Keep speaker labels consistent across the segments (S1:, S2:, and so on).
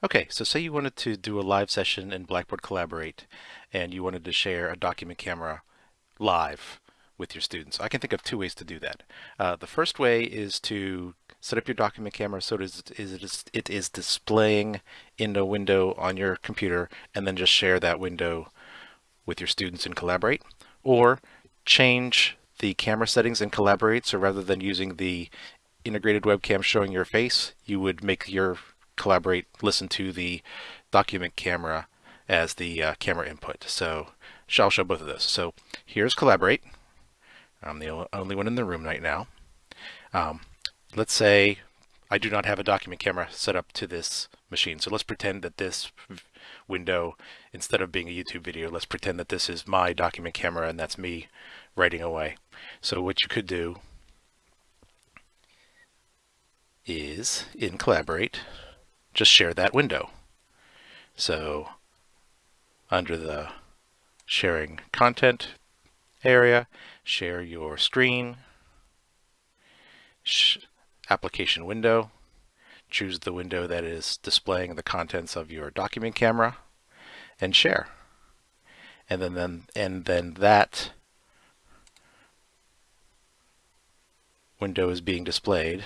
S1: Okay, so say you wanted to do a live session in Blackboard Collaborate and you wanted to share a document camera live with your students. I can think of two ways to do that. Uh, the first way is to set up your document camera so it is, it is, it is displaying in a window on your computer and then just share that window with your students in Collaborate. Or change the camera settings in Collaborate so rather than using the integrated webcam showing your face, you would make your collaborate, listen to the document camera as the uh, camera input. So I'll show both of those. So here's collaborate. I'm the only one in the room right now. Um, let's say I do not have a document camera set up to this machine. So let's pretend that this window, instead of being a YouTube video, let's pretend that this is my document camera and that's me writing away. So what you could do is in Collaborate, just share that window. So under the sharing content area, share your screen, sh application window, choose the window that is displaying the contents of your document camera and share. And then, then and then that window is being displayed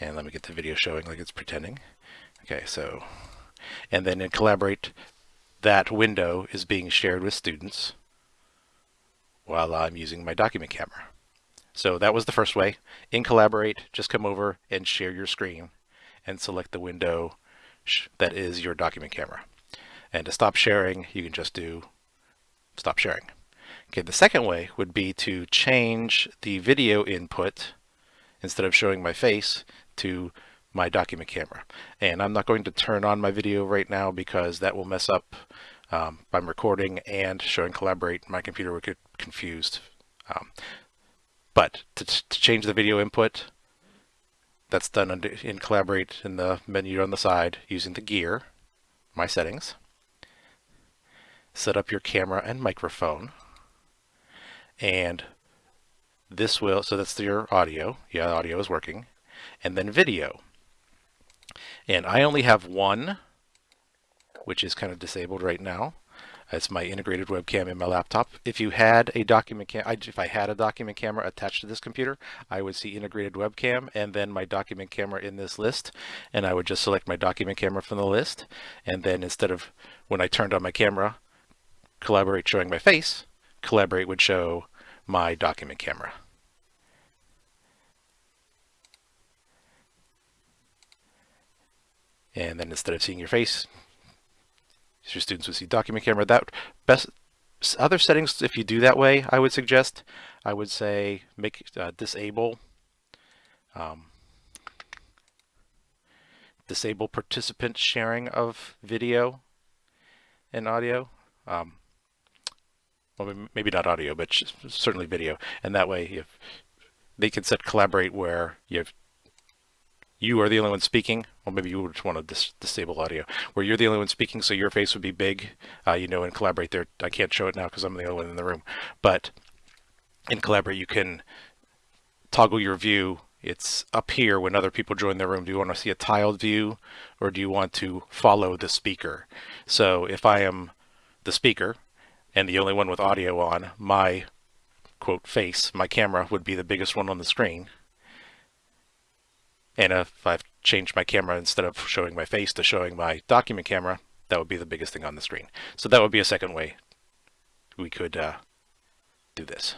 S1: and let me get the video showing like it's pretending. Okay, so, and then in Collaborate, that window is being shared with students while I'm using my document camera. So that was the first way. In Collaborate, just come over and share your screen and select the window that is your document camera. And to stop sharing, you can just do stop sharing. Okay, the second way would be to change the video input instead of showing my face to my document camera. And I'm not going to turn on my video right now because that will mess up um, I'm recording and showing collaborate. My computer would get confused. Um, but to, to, change the video input, that's done under, in collaborate in the menu on the side using the gear, my settings. Set up your camera and microphone. And this will, so that's your audio. Yeah, audio is working and then video. And I only have one, which is kind of disabled right now. It's my integrated webcam in my laptop. If you had a document cam, if I had a document camera attached to this computer, I would see integrated webcam and then my document camera in this list. And I would just select my document camera from the list. And then instead of when I turned on my camera, collaborate showing my face, collaborate would show my document camera. And then instead of seeing your face, your students would see document camera. That best other settings, if you do that way, I would suggest, I would say make uh, disable um, disable participant sharing of video and audio. Um, well, maybe not audio, but certainly video. And that way, if they can set collaborate where you have you are the only one speaking, well, maybe you would just want to dis disable audio, where you're the only one speaking, so your face would be big, uh, you know, and collaborate there. I can't show it now because I'm the only one in the room, but in collaborate, you can toggle your view. It's up here when other people join the room. Do you want to see a tiled view or do you want to follow the speaker? So if I am the speaker and the only one with audio on, my quote face, my camera would be the biggest one on the screen and if I've changed my camera instead of showing my face to showing my document camera, that would be the biggest thing on the screen. So that would be a second way we could uh, do this.